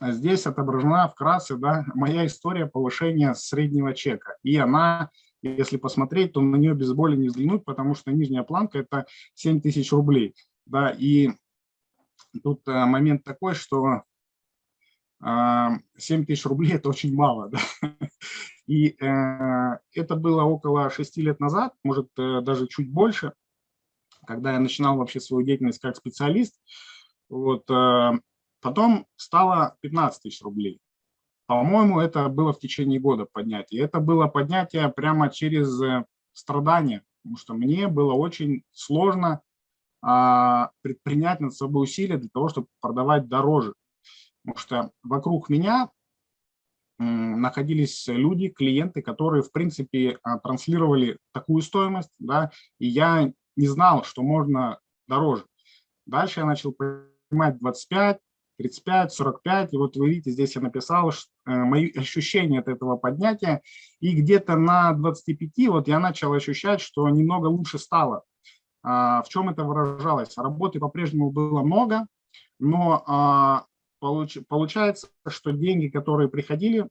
здесь отображена вкратце да, моя история повышения среднего чека. И она, если посмотреть, то на нее без боли не взглянуть, потому что нижняя планка – это 7 тысяч рублей. Да, и тут э, момент такой, что 7 тысяч рублей – это очень мало. Да? И э, это было около 6 лет назад, может, э, даже чуть больше, когда я начинал вообще свою деятельность как специалист. Вот, потом стало 15 тысяч рублей. По-моему, это было в течение года поднятие. Это было поднятие прямо через э, страдания, потому что мне было очень сложно а, предпринять над собой усилия для того, чтобы продавать дороже. Потому что вокруг меня находились люди, клиенты, которые, в принципе, а, транслировали такую стоимость, да, и я не знал, что можно дороже. Дальше я начал понимать 25, 35, 45, и вот вы видите, здесь я написал что, э, мои ощущения от этого поднятия, и где-то на 25 вот я начал ощущать, что немного лучше стало. А, в чем это выражалось? Работы по-прежнему было много, но а, получ, получается, что деньги, которые приходили,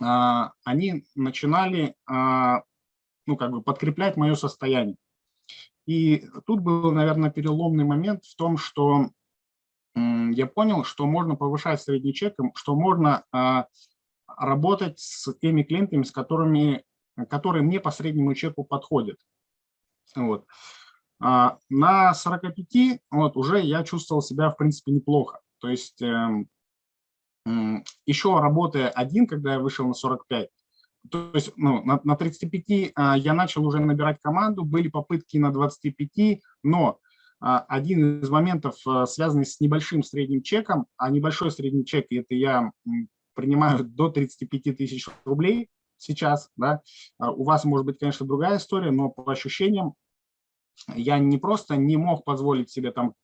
а, они начинали ну, как бы подкреплять мое состояние. И тут был, наверное, переломный момент в том, что я понял, что можно повышать средний чек, что можно а, работать с теми клиентами, с которыми, которые мне по среднему чеку подходят. Вот. На 45 вот, уже я чувствовал себя, в принципе, неплохо. То есть эм, еще работая один, когда я вышел на 45, то есть ну, на, на 35 а, я начал уже набирать команду, были попытки на 25, но а, один из моментов, а, связанный с небольшим средним чеком, а небольшой средний чек, это я принимаю до 35 тысяч рублей сейчас, да, у вас может быть, конечно, другая история, но по ощущениям я не просто не мог позволить себе там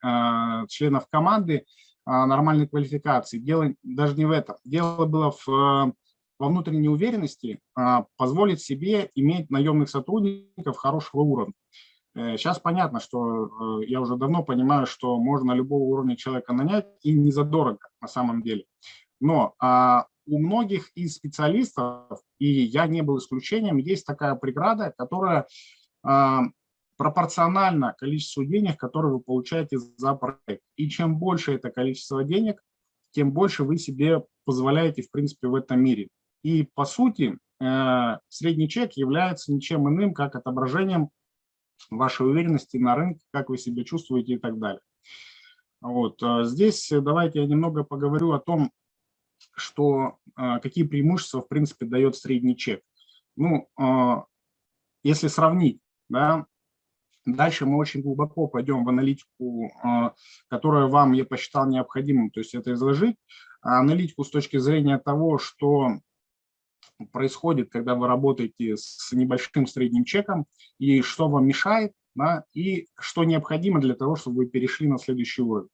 членов команды а, нормальной квалификации. Дело даже не в этом. Дело было в, во внутренней уверенности а, позволить себе иметь наемных сотрудников хорошего уровня. Сейчас э, понятно, что э, я уже давно понимаю, что можно любого уровня человека нанять и не задорого на самом деле. Но а, у многих из специалистов, и я не был исключением, есть такая преграда, которая пропорционально количеству денег, которые вы получаете за проект. И чем больше это количество денег, тем больше вы себе позволяете, в принципе, в этом мире. И, по сути, э, средний чек является ничем иным, как отображением вашей уверенности на рынке, как вы себя чувствуете и так далее. Вот. Э, здесь давайте я немного поговорю о том, что, э, какие преимущества, в принципе, дает средний чек. Ну, если сравнить, да, Дальше мы очень глубоко пойдем в аналитику, а, которую вам я посчитал необходимым, то есть это изложить. А аналитику с точки зрения того, что происходит, когда вы работаете с небольшим средним чеком, и что вам мешает, да, и что необходимо для того, чтобы вы перешли на следующий уровень.